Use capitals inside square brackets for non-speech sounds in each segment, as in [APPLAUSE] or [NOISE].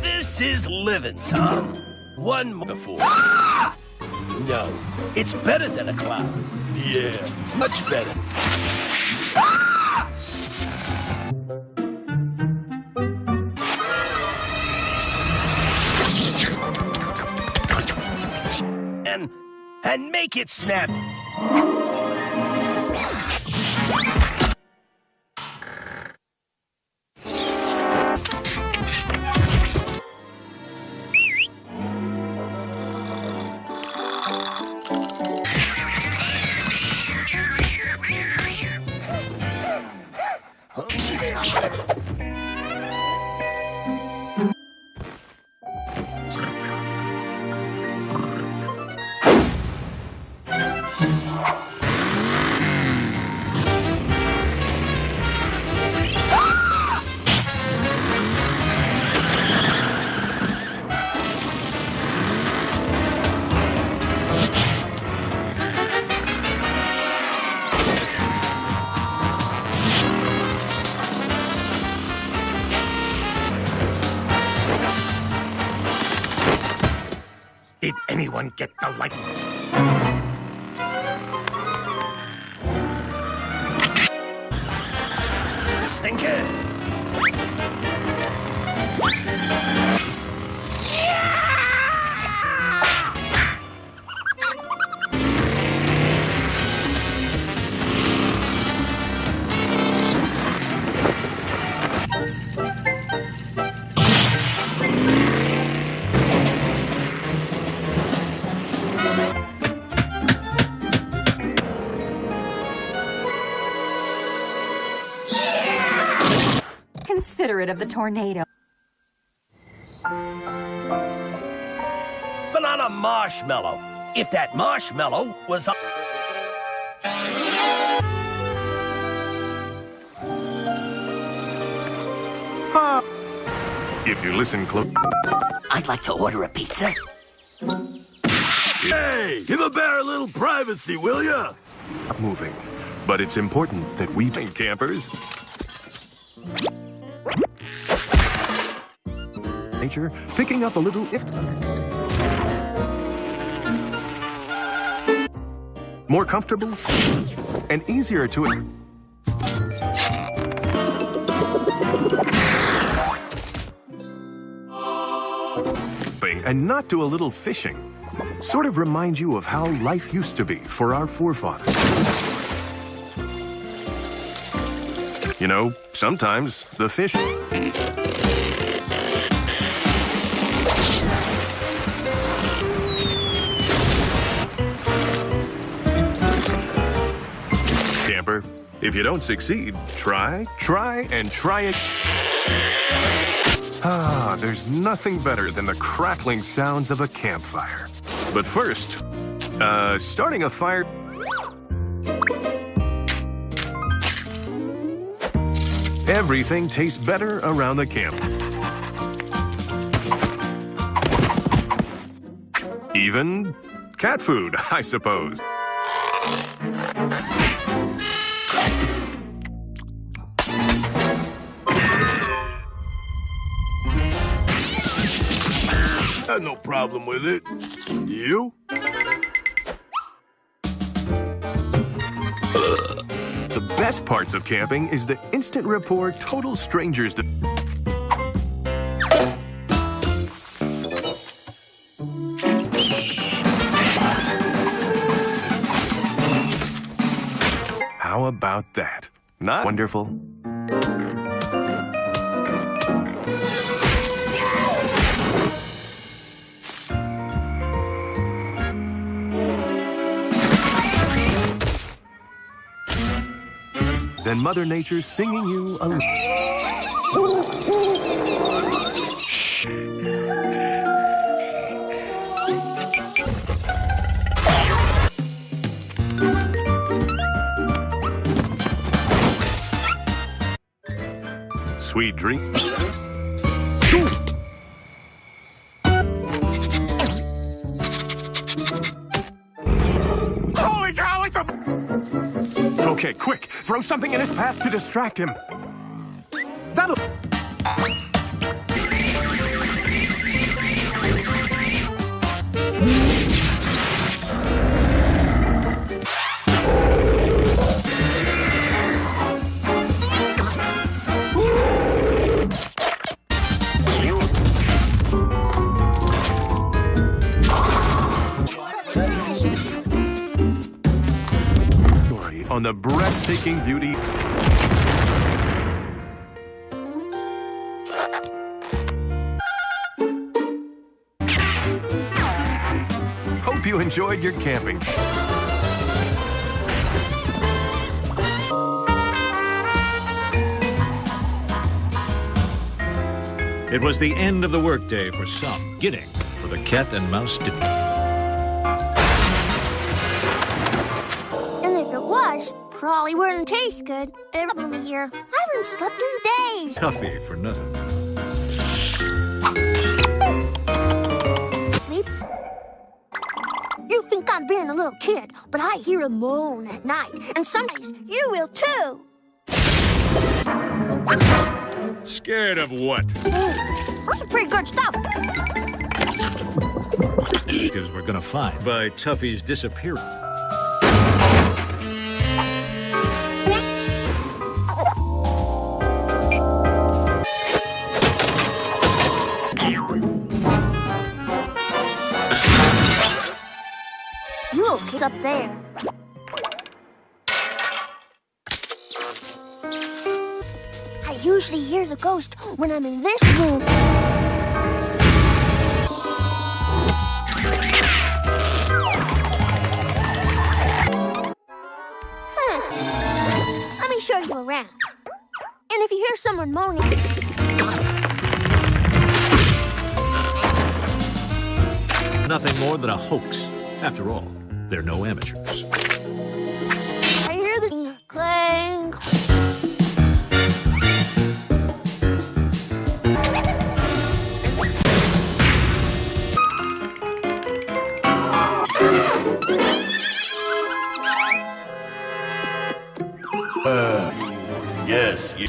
This is living, Tom. One more before. Ah! No, it's better than a cloud. Yeah, much better. And and make it snap. Did anyone get the light? Stinker. Considerate of the tornado. Banana marshmallow. If that marshmallow was a... If you listen close. I'd like to order a pizza. Hey, give a bear a little privacy, will ya? moving. But it's important that we campers. Nature, picking up a little if more comfortable and easier to and not do a little fishing. Sort of reminds you of how life used to be for our forefathers. You know, sometimes the fish. Camper, if you don't succeed, try, try, and try it. Ah, there's nothing better than the crackling sounds of a campfire. But first, uh, starting a fire. Everything tastes better around the camp. Even cat food, [LAUGHS] I suppose. Had no problem with it. You? The best parts of camping is the instant rapport total strangers. De- about that? Not wonderful. Then Mother Nature's singing you a. Sweet drink. Holy cow, it's a... Okay, quick! Throw something in his path to distract him. That'll. The breathtaking beauty Hope you enjoyed your camping. It was the end of the workday for some, getting for the cat and mouse did probably wouldn't taste good. Problem here. I haven't slept in days. Tuffy for nothing. Sleep? You think I'm being a little kid, but I hear a moan at night, and some days you will too. Scared of what? Mm, That's pretty good stuff. Because we're gonna find by Tuffy's disappearance. Up there. I usually hear the ghost when I'm in this room. Hmm. Let me show you around. And if you hear someone moaning, Nothing more than a hoax. After all, they're no amateurs. I hear the clang. Uh, yes, you.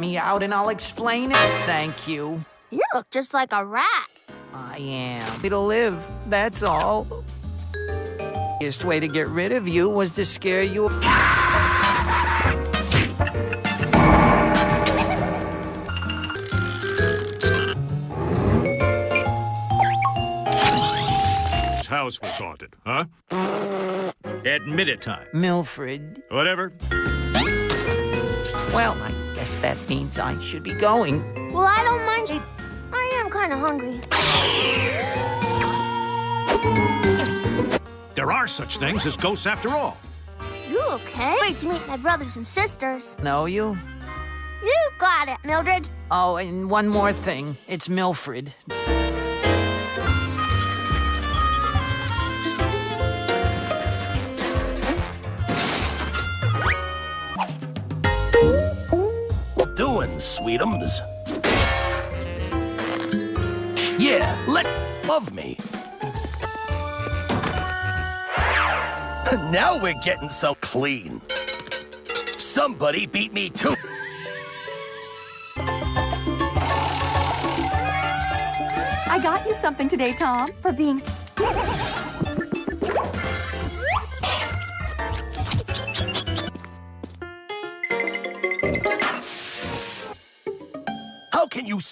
Me out and I'll explain it. Thank you. You look just like a rat. I am. It'll live, that's all. Easiest way to get rid of you was to scare you. His house was haunted, huh? Admit it time. Milfred. Whatever. Well, I guess that means I should be going. Well, I don't mind. I am kind of hungry. There are such things as ghosts after all. You okay? Wait to meet my brothers and sisters. Know you? You got it, Mildred. Oh, and one more thing. It's Milfred. Sweetums. Yeah, let love me. [LAUGHS] Now we're getting so clean. Somebody beat me too. I got you something today, Tom, for being.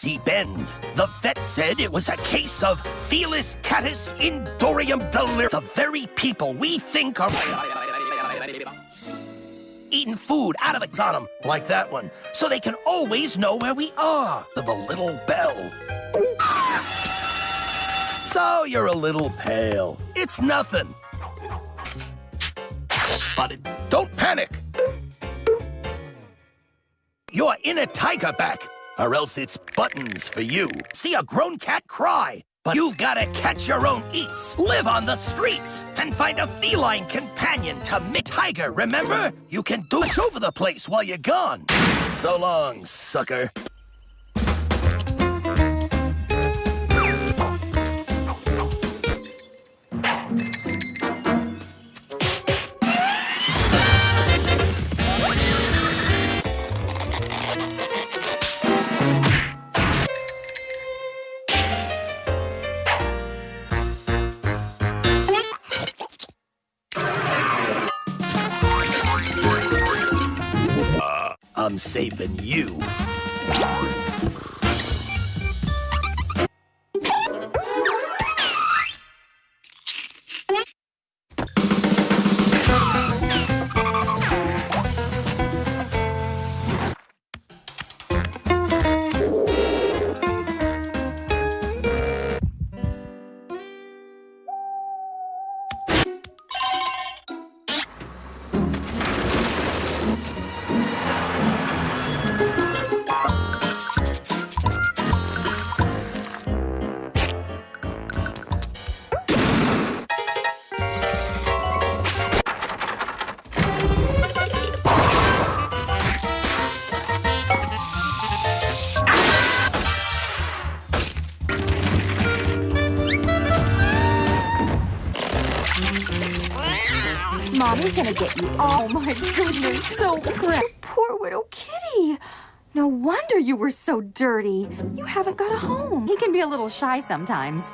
See Ben? The vet said it was a case of Felis catus indorium delir. The very people we think are eating food out of a on 'em, like that one, so they can always know where we are. The little bell. So you're a little pale. It's nothing. Spotted. Don't panic. You're in a tiger back, or else it's buttons for you. See a grown cat cry, But you've gotta catch your own eats, live on the streets, and find a feline companion to make tiger, remember? You can do it over the place while you're gone. So long, sucker. I'm saving you. Mommy's gonna get you. Oh my goodness, so proud. Poor widow kitty. No wonder you were so dirty. You haven't got a home. He can be a little shy sometimes.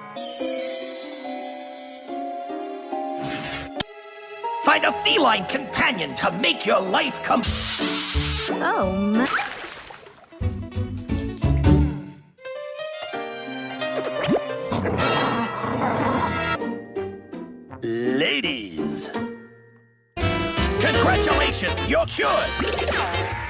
Find a feline companion to make your life come. Oh, my. Ladies. Congratulations, you're cured.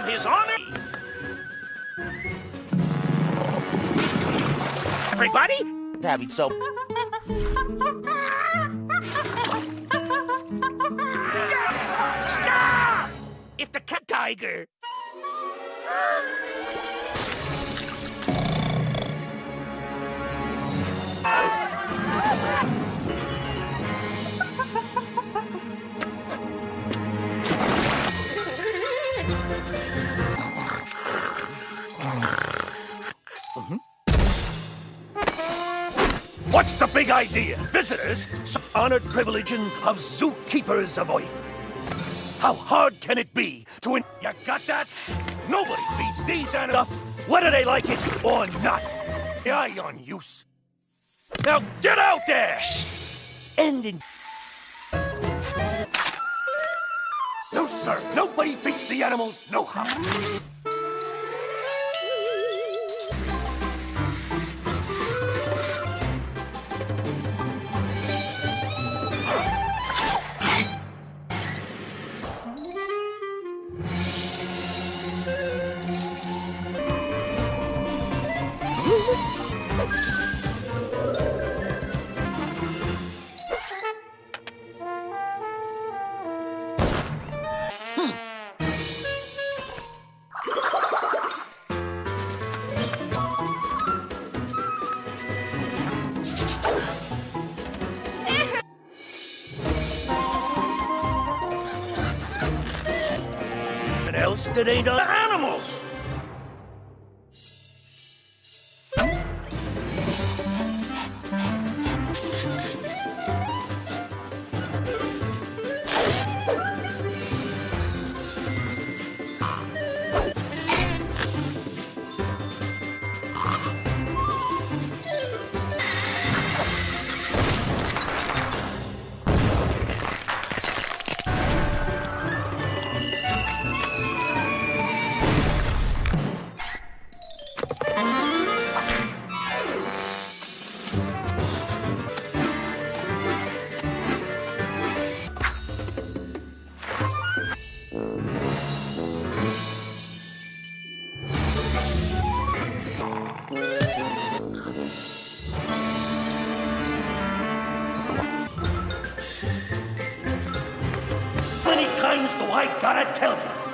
From his honor. Everybody, Having so stop! If the cat tiger. What's the big idea? Visitors, such honored privilege of zookeepers avoid. How hard can it be to in- You got that? Nobody feeds these animals, whether they like it or not. Eye on use. Now get out there! End in... No, sir. Nobody feeds the animals. No how. That ain't animals? Times do I gotta tell you?